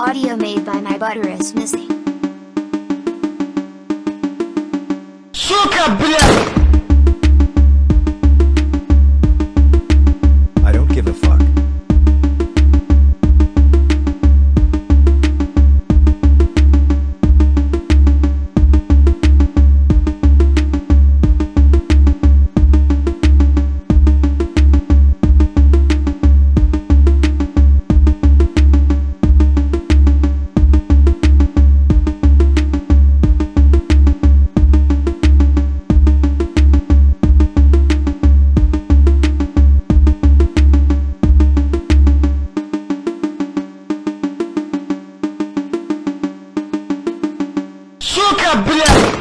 Audio made by my butter is missing. Сука, блядь! Сука, блядь!